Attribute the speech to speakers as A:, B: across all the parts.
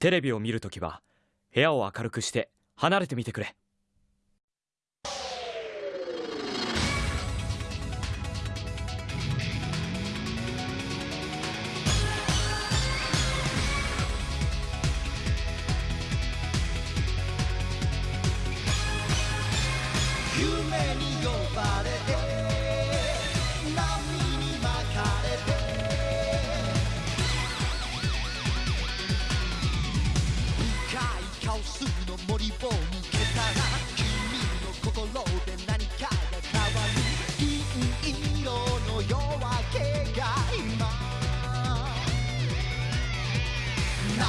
A: テレビを見るときは部屋を明るくして離れてみてくれ。
B: を抜けたら君の心で何かが変わる。銀色の夜明けが今長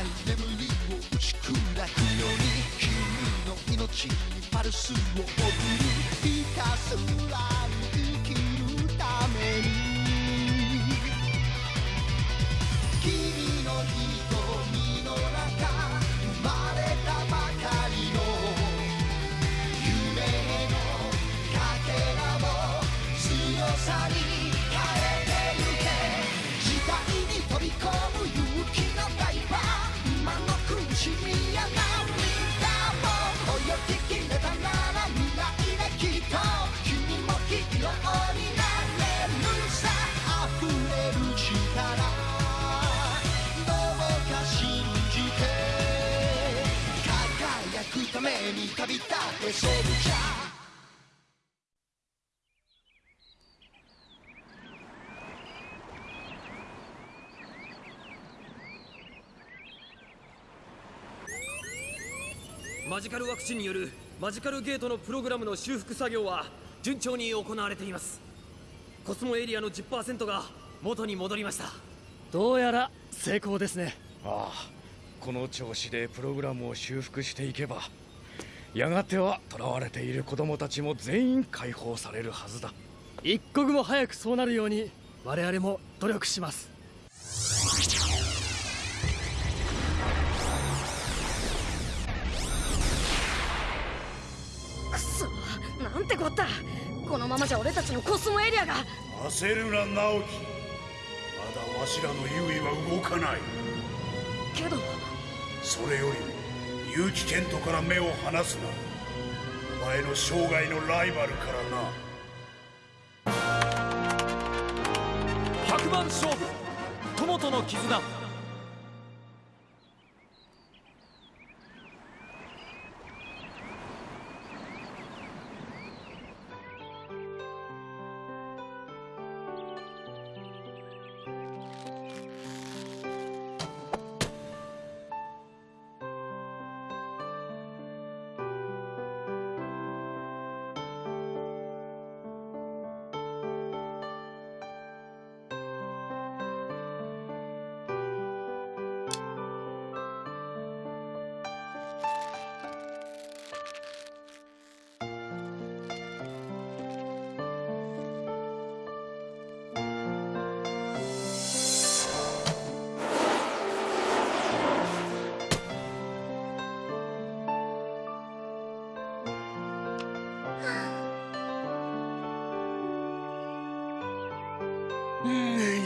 B: い眠りを打ち砕くように君の命にパルスを輝くために旅立ってソルジャー
C: マジカルワクチンによるマジカルゲートのプログラムの修復作業は順調に行われています。コスモエリアの10%が元に戻りました。
D: どうやら成功ですね。
E: ああこの調子でプログラムを修復していけばやがては囚われている子供たちも全員解放されるはずだ。
D: 一刻も早くそうなるように我々も努力します。
F: くそなんてこった。このままじゃ俺たちのコスモエリアが。
G: 焦るな直樹。まだわしらの優位は動かない。
F: けど。
G: それよりも結城健人から目を離すな。お前の生涯のライバルからな。
A: 100番勝負。友との絆。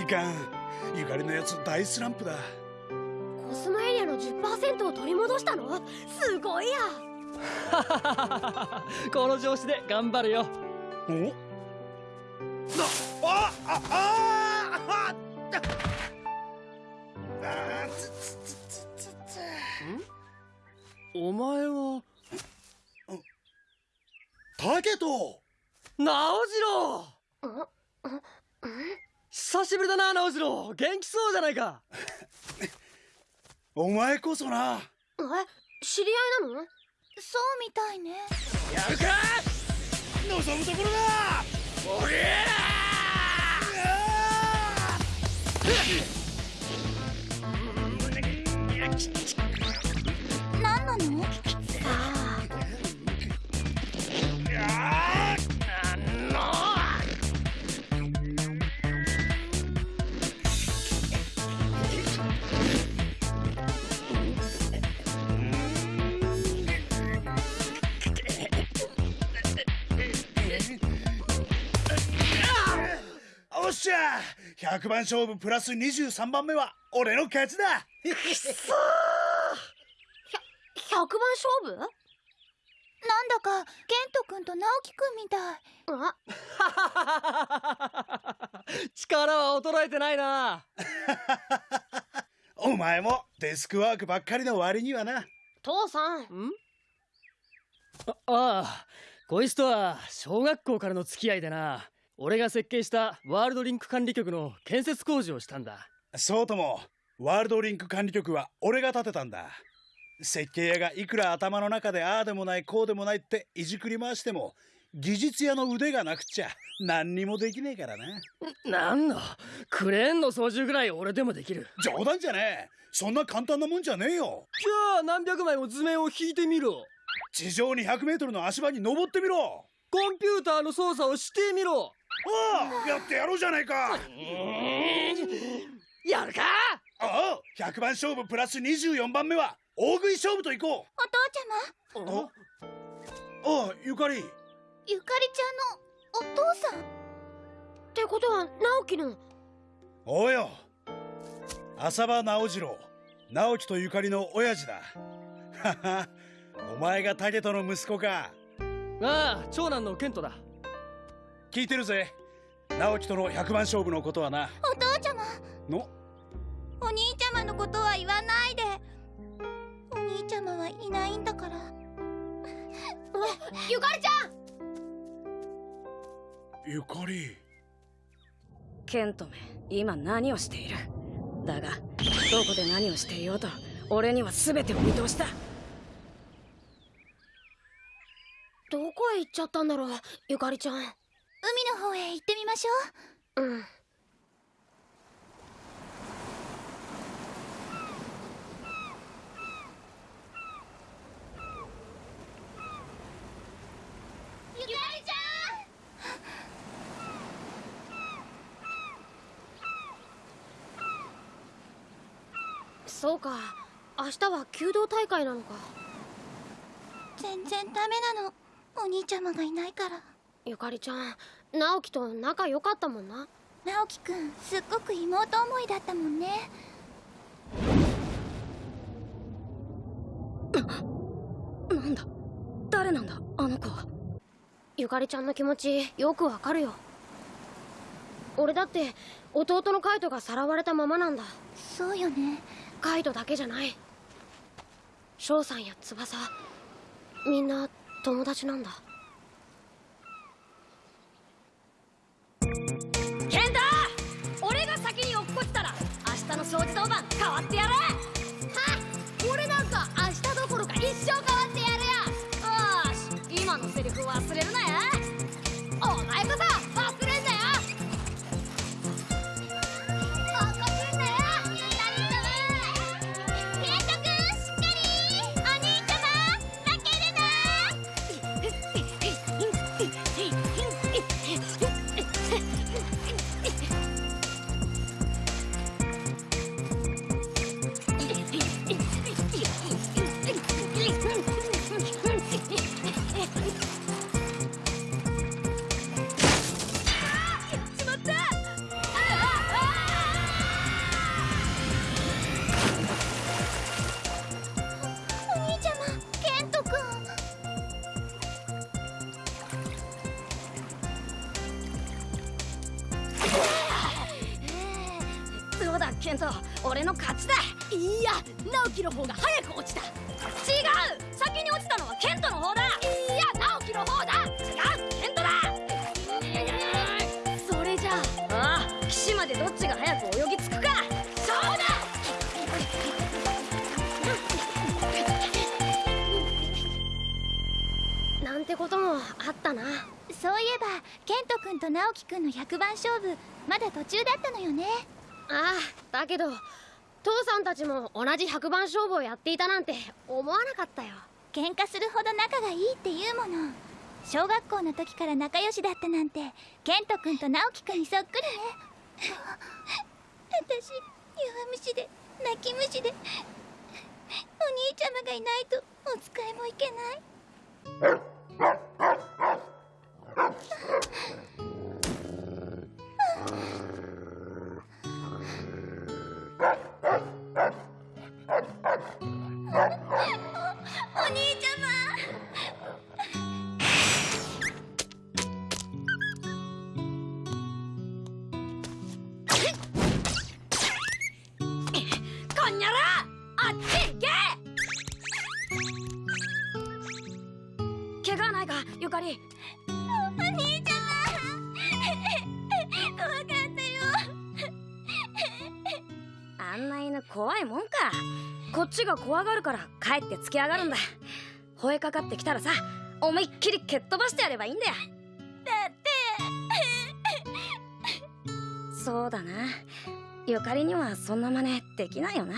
G: かんゆかりのやつ大スランプだ。
F: コスモエリアの10%を取り戻したの？すごいや。
D: この調子で頑張るよ。
G: おなあああああつつつつつつ
D: お前は
G: タケト
D: 直次郎久しぶりだな直次郎。元気そうじゃないか。
G: お前こそな。
F: え知り合いなの？
H: そうみたいね。
G: やるか！望むところだ！おり
H: 何
G: 100番勝負プラス23番目は俺の勝ちだ。
D: くそー
F: 100番勝負？
H: なんだかケント君と直樹君みたい。
F: あ
D: 力は衰えてないな。
G: お前もデスクワークばっかりの割にはな。
F: 父さん？
D: あああこいつとは小学校からの付き合いでな俺が設計したワールドリンク管理局の建設工事をしたんだ。
G: そうともワールドリンク管理局は俺が建てたんだ。設計屋がいくら頭の中でああでもないこうでもないっていじくり回しても技術屋の腕がなくっちゃ何にもできねえからな。
D: なんだクレーンの操縦ぐらい俺でもできる。
G: 冗談じゃねえ。そんな簡単なもんじゃねえよ。
D: じゃあ何百枚も図面を引いてみろ。
G: 地上200メートルの足場に登ってみろ。
D: コンピューターの操作をしてみろ
G: ああやってやろうじゃないか。
D: やるか？
G: ああ100番勝負プラス24番目は大食い勝負といこ
H: お父ちゃま？
G: うあああゆかり。
H: ゆかりちゃんのお父さん。
F: ってことは直樹の？
G: おうよ浅場直次郎直樹とゆかりの親父だ。はは。お前が武人の息子か。
D: ああ長男のケントだ
G: 聞いてるぜ。直樹との100番勝負のことはな。
H: お父ちゃま。
G: の？
H: お兄ちゃまのことは言わないで。お兄ちゃまはいないんだから。
F: ゆかりちゃん！
G: ゆかり。
I: ケントめ今何をしている？だがどこで何をしていようと俺には全てを見通しだ
F: どこへ行っちゃったんだろうゆかりちゃん
H: 海の方へ行ってみましょう。
F: うん。
H: ゆかりち
F: そうか。明日は弓道大会なのか。
H: ゃん全然ダメなの。お兄ちゃまがいないから
F: ゆかりちゃん直樹と仲良かったもんな。
H: 直樹くんすっごく妹思いだったもんね。
I: なんだ？誰なんだ？あの子は。
F: ゆかりちゃんの気持ちよくわかるよ。俺だって弟のカイトがさらわれたままなんだ。
H: そうよね。
F: カイトだけじゃない。翔さんや翼みんな友達なんだ
I: 掃除当番変わってやる
F: おこともあったな。
H: そういえばケントくんと直樹くんの100番勝負まだ途中だったのよね。
F: ああだけど父さんたちも同じ100番勝負をやっていたなんて思わなかったよ。
H: 喧嘩するほど仲がいいって言うもの。小学校の時から仲良しだったなんてケントくんと直樹くんにそっくりね。私弱虫で泣き虫でお兄ちゃまがいないとお使いもいけない
I: Grrrr. いもんか。こっちが怖がるから帰って突き上がるんだ。吠えかかってきたらさ思いっきり蹴っ飛ばしてやればいいんだよ。
H: だって。
I: そうだな。ゆかりにはそんな真似できないよな。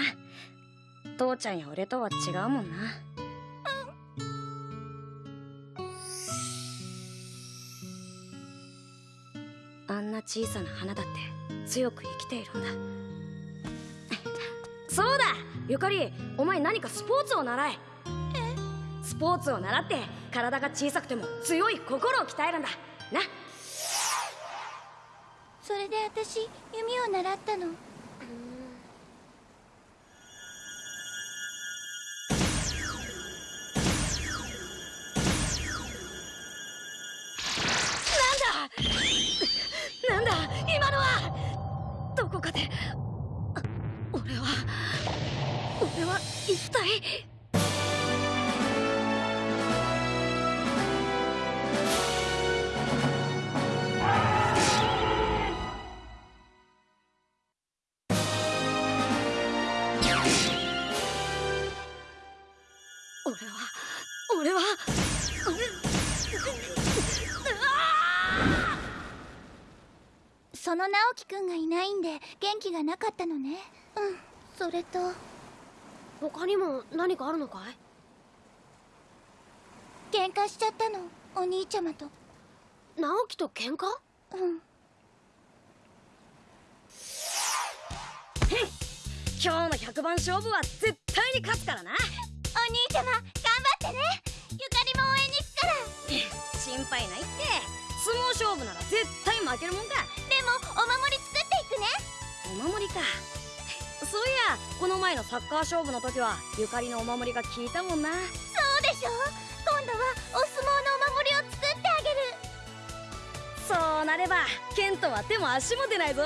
I: 父ちゃんや俺とは違うもんな。あんな小さな花だって強く生きているんだ。そうだゆかりお前何かスポーツを習え。えスポーツを習って体が小さくても強い心を鍛えるんだ。な。
H: それで私弓を習ったの。
I: の
H: 直樹くんがいないんで元気がなかったのね。うんそれと。
F: 他にも何かあるのかい？
H: 喧嘩しちゃったのお兄ちゃまと。
F: 直樹と喧嘩？
H: うん。
I: 今日の100番勝負は絶対に勝つからな。
H: お兄ちゃま頑張ってね。ゆかりも応援に行くから。
I: 心配ないって相撲勝負なら絶対負けるもんか。
H: でもお守り作っていくね。
I: お守りか。そういやこの前のサッカー勝負の時はゆかりのお守りが効いたもんな。
H: そうでしょ。今度はお相撲のお守りを作ってあげる。
I: そうなればケントは手も足も出ないぞ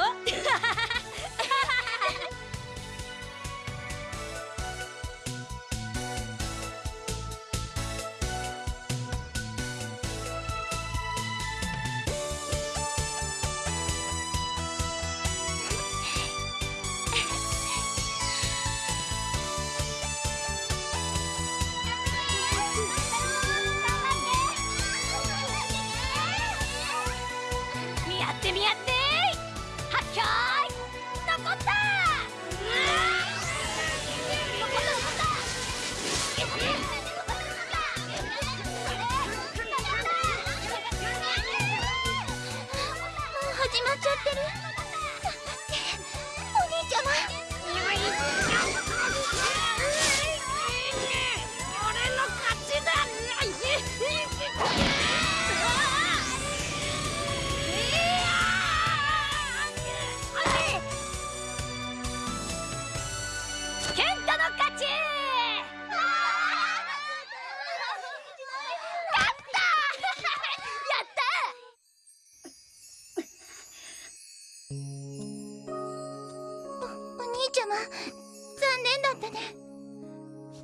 H: 残念だったね。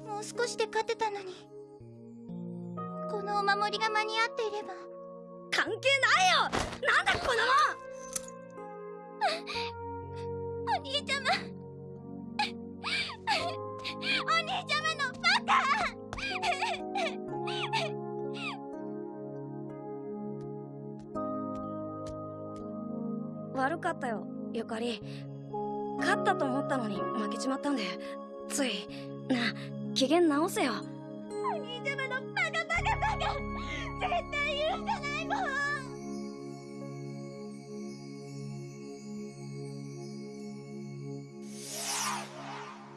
H: もう少しで勝てたのに。このお守りが間に合っていれば。
I: 関係ないよ。なんだこの。
H: お兄ちゃま。お兄ちゃまのバカ。
I: 悪かったよゆかり勝ったと思ったのに負けちまったんでついなあ機嫌直せよ。
H: お兄ちゃまのバカバカバカ絶対許さないもん。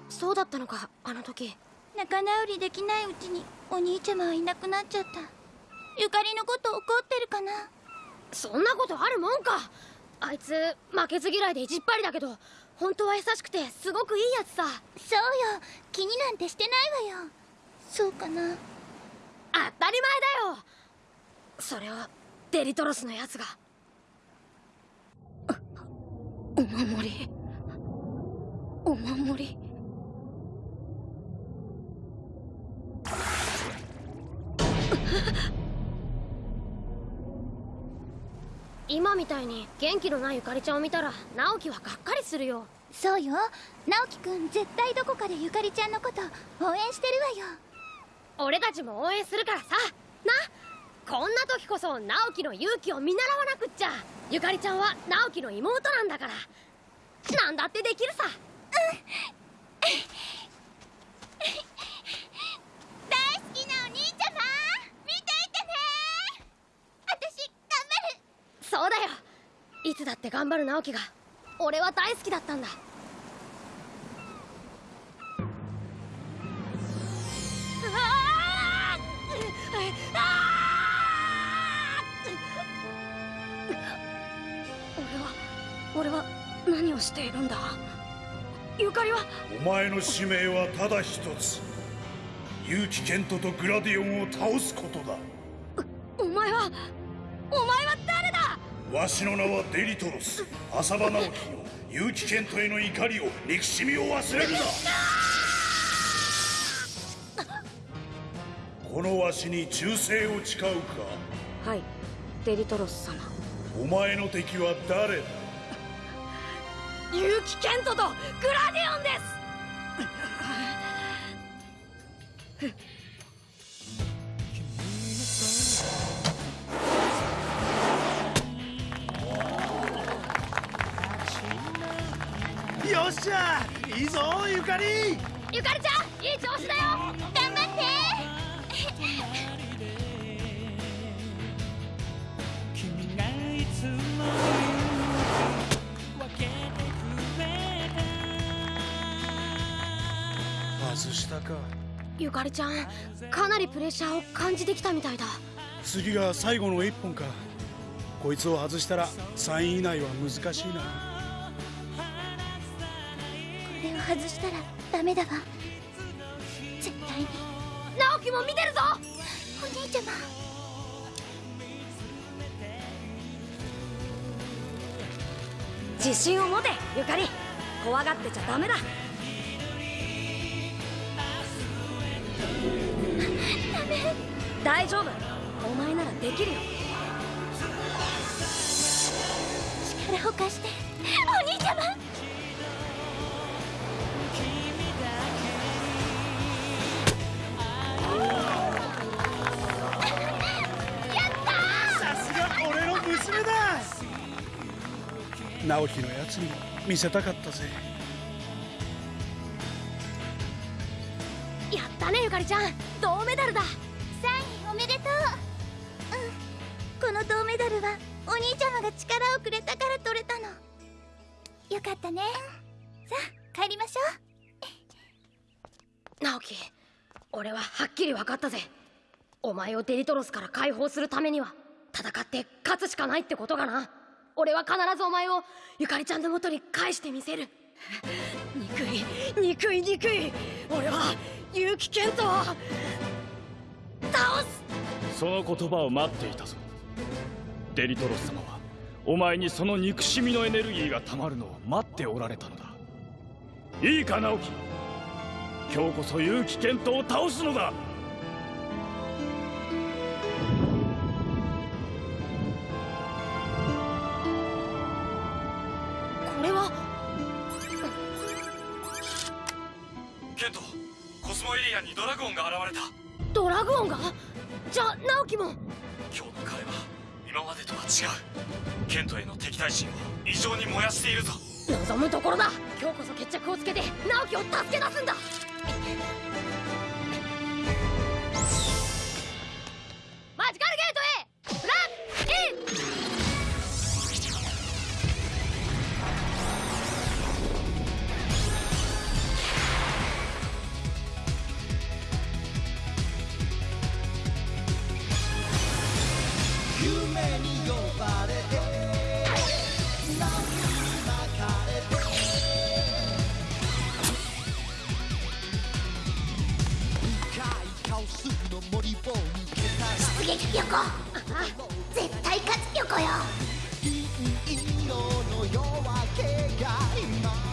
F: そうだったのかあの時。
H: 仲直りできないうちにお兄ちゃまはいなくなっちゃった。ゆかりのこと怒ってるかな。
F: そんなことあるもんか。あいつ負けず嫌いで意地っ張りだけど本当は優しくてすごくいいやつさ。
H: そうよ。気になんてしてないわよ。そうかな。
F: 当たり前だよ。それをデリトロスのやつが。
I: お守り。お守り
F: 今みたいに元気のないゆかりちゃんを見たら直樹はがっかりするよ。
H: そうよ。直樹くん絶対どこかでゆかりちゃんのこと応援してるわよ。
F: 俺たちも応援するからさ。なこんな時こそ直樹の勇気を見習わなくっちゃ。ゆかりちゃんは直樹の妹なんだから。なんだってできるさ。
H: 大好きなお兄ちゃま見ていてね私頑張る
F: そうだよいつだって頑張る直樹が俺は大好きだったんだ。
I: 俺は俺は何をしているんだ？ゆかりは？
G: お前の使命はただ一つ。結城ケントとグラディオンを倒すことだ。
I: お前は？
G: わしの名はデリトロス。浅場直樹よ結城ケントへの怒りを憎しみを忘れるな。このわしに忠誠を誓うか？
I: はい。デリトロス様。
G: お前の敵は誰だ？
I: 結城ケントとグラディオンです
G: よっしゃいいぞゆかり。
F: ゆかりちゃんいい調子だよ。
H: 頑張って。
G: 外したか。
F: ゆかりちゃんかなりプレッシャーを感じてきたみたいだ。
G: 次が最後の一本か。こいつを外したら3位以内は難しいな
H: 外したらダメだわ。絶対に。
F: 直樹も見てるぞ。
H: お兄ちゃま。
I: 自信を持てゆかり。怖がってちゃダメだ。大丈夫。お前ならできるよ。
H: 力を貸して。お兄ちゃま
G: 直樹のやつにも見せたかったぜ。
F: やったねゆかりちゃん。銅メダルだ。
H: サインおめでとう。うん。この銅メダルはお兄ちゃまが力をくれたから取れたの。よかったね。さあ帰りましょう。
F: 直樹俺ははっきり分かったぜ。お前をデリトロスから解放するためには戦って勝つしかないってことがな俺は必ずお前をゆかりちゃんの元に返してみせる。
I: 憎い憎い憎い。俺は結城ケントを
F: 倒す。
A: その言葉を待っていたぞ。デリトロス様はお前にその憎しみのエネルギーがたまるのを待っておられたのだ。いいか直樹。今日こそ結城ケントを倒すのだ。コスモエリアにドラゴンが現れた。
F: ドラグオンが？じゃあ直樹も？
A: 今日の彼は今までとは違う。ケントへの敵対心を異常に燃やしているぞ。
F: 望むところだ。今日こそ決着をつけて直樹を助け出すんだ
B: たら
H: 出撃横絶対勝つ横よ
B: 色の夜明けが今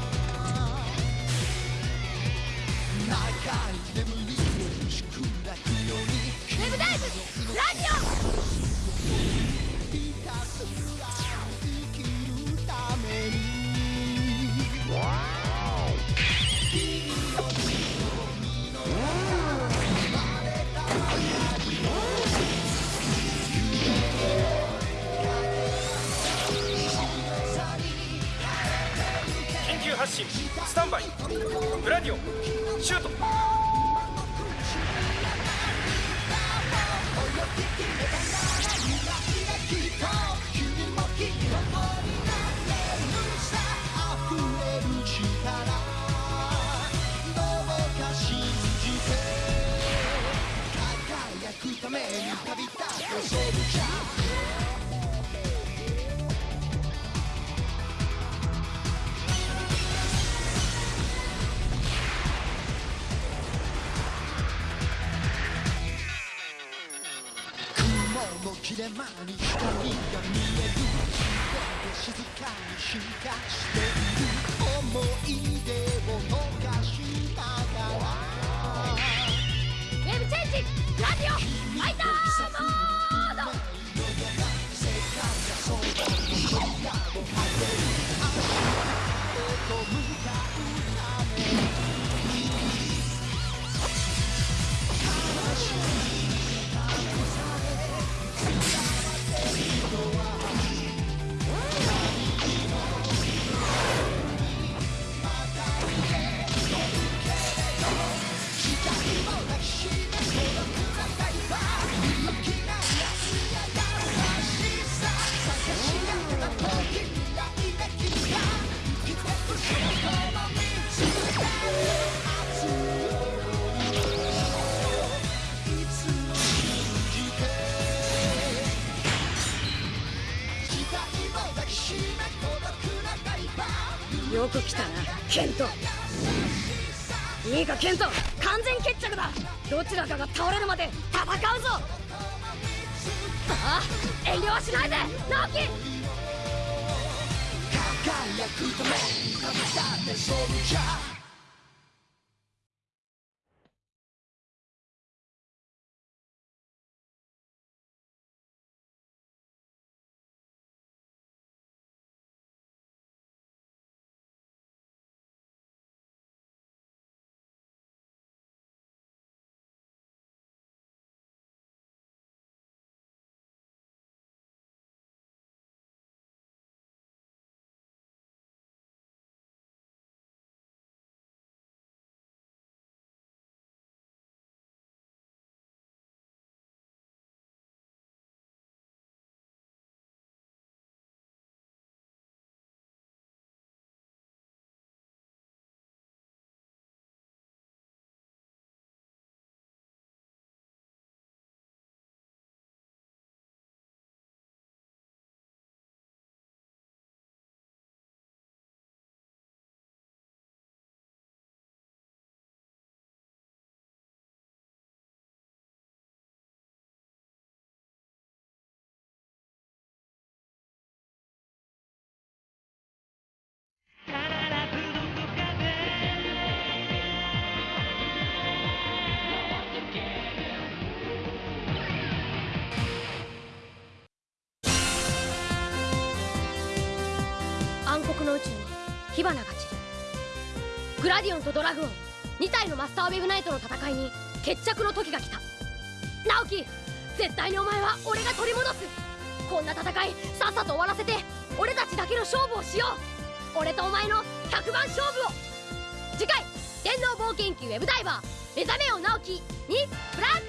B: 進
F: スタンバイグラ
B: ディオン
E: シュート。
B: かに進
I: よく来たなケント。いいかケント。完全決着だ。どちらかが倒れるまで戦うぞ。
F: ああ遠慮はしないで。直樹
B: 輝くため旅立ってソルジャ
F: 火花が散る。グラディオンとドラグオン2体のマスター・ウェブナイトの戦いに決着の時が来た。直樹絶対にお前は俺が取り戻す。こんな戦いさっさと終わらせて俺たちだけの勝負をしよう。俺とお前の100番勝負を。次回電脳冒険記ウェブダイバー目覚めよ直樹にプラン